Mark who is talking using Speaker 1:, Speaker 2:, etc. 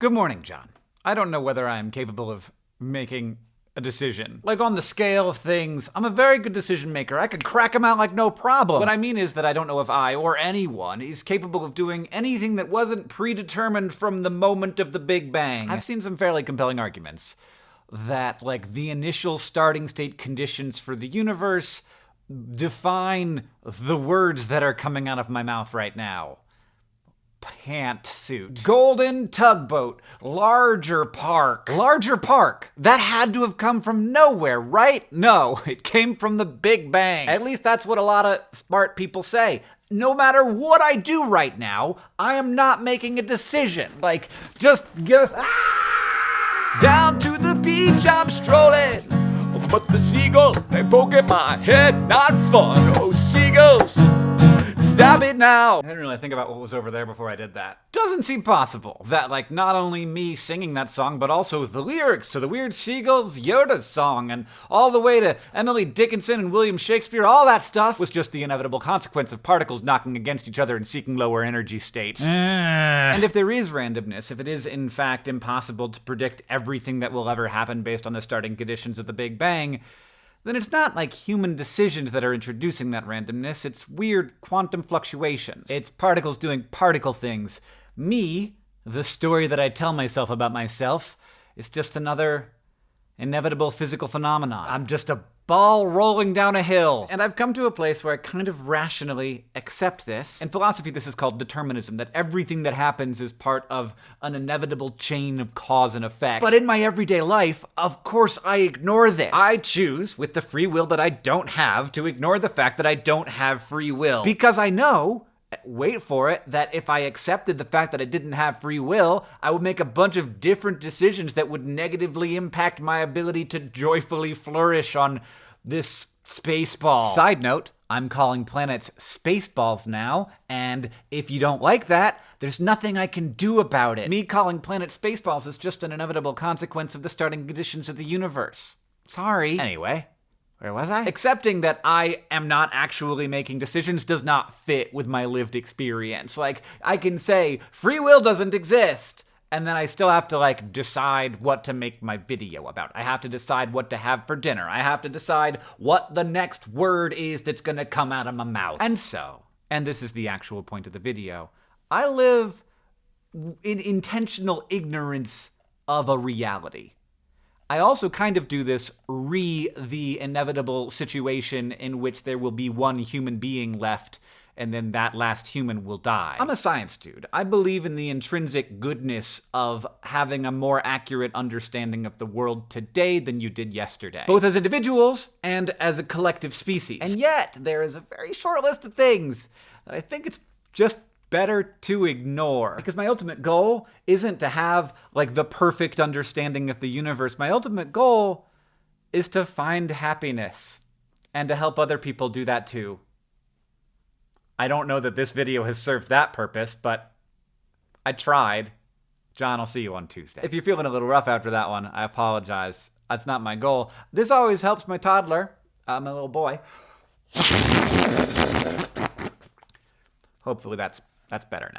Speaker 1: Good morning, John. I don't know whether I am capable of making a decision. Like on the scale of things, I'm a very good decision maker. I can crack them out like no problem. What I mean is that I don't know if I or anyone is capable of doing anything that wasn't predetermined from the moment of the Big Bang. I've seen some fairly compelling arguments that like the initial starting state conditions for the universe define the words that are coming out of my mouth right now pantsuit. Golden tugboat. Larger park. Larger park. That had to have come from nowhere, right? No, it came from the Big Bang. At least that's what a lot of smart people say. No matter what I do right now, I am not making a decision. Like, just just ah! down to the beach I'm strolling. But the seagulls, they poke at my head, not fun. Oh, seagulls. Stop it now! I didn't really think about what was over there before I did that. Doesn't seem possible that, like, not only me singing that song, but also the lyrics to the Weird Seagulls Yoda song and all the way to Emily Dickinson and William Shakespeare, all that stuff was just the inevitable consequence of particles knocking against each other and seeking lower energy states. Eh. and if there is randomness, if it is in fact impossible to predict everything that will ever happen based on the starting conditions of the Big Bang, then it's not like human decisions that are introducing that randomness, it's weird quantum fluctuations. It's particles doing particle things. Me, the story that I tell myself about myself, is just another inevitable physical phenomenon. I'm just a ball rolling down a hill. And I've come to a place where I kind of rationally accept this. In philosophy, this is called determinism, that everything that happens is part of an inevitable chain of cause and effect. But in my everyday life, of course I ignore this. I choose, with the free will that I don't have, to ignore the fact that I don't have free will. Because I know wait for it, that if I accepted the fact that I didn't have free will, I would make a bunch of different decisions that would negatively impact my ability to joyfully flourish on this space ball. Side note, I'm calling planets spaceballs now, and if you don't like that, there's nothing I can do about it. Me calling planets spaceballs is just an inevitable consequence of the starting conditions of the universe. Sorry. Anyway, where was I? Accepting that I am not actually making decisions does not fit with my lived experience. Like, I can say, free will doesn't exist, and then I still have to, like, decide what to make my video about. I have to decide what to have for dinner. I have to decide what the next word is that's gonna come out of my mouth. And so, and this is the actual point of the video, I live in intentional ignorance of a reality. I also kind of do this re the inevitable situation in which there will be one human being left and then that last human will die. I'm a science dude. I believe in the intrinsic goodness of having a more accurate understanding of the world today than you did yesterday, both as individuals and as a collective species. And yet, there is a very short list of things that I think it's just better to ignore. Because my ultimate goal isn't to have like the perfect understanding of the universe. My ultimate goal is to find happiness and to help other people do that too. I don't know that this video has served that purpose, but I tried. John, I'll see you on Tuesday. If you're feeling a little rough after that one, I apologize. That's not my goal. This always helps my toddler, uh, my little boy. Hopefully that's that's better now.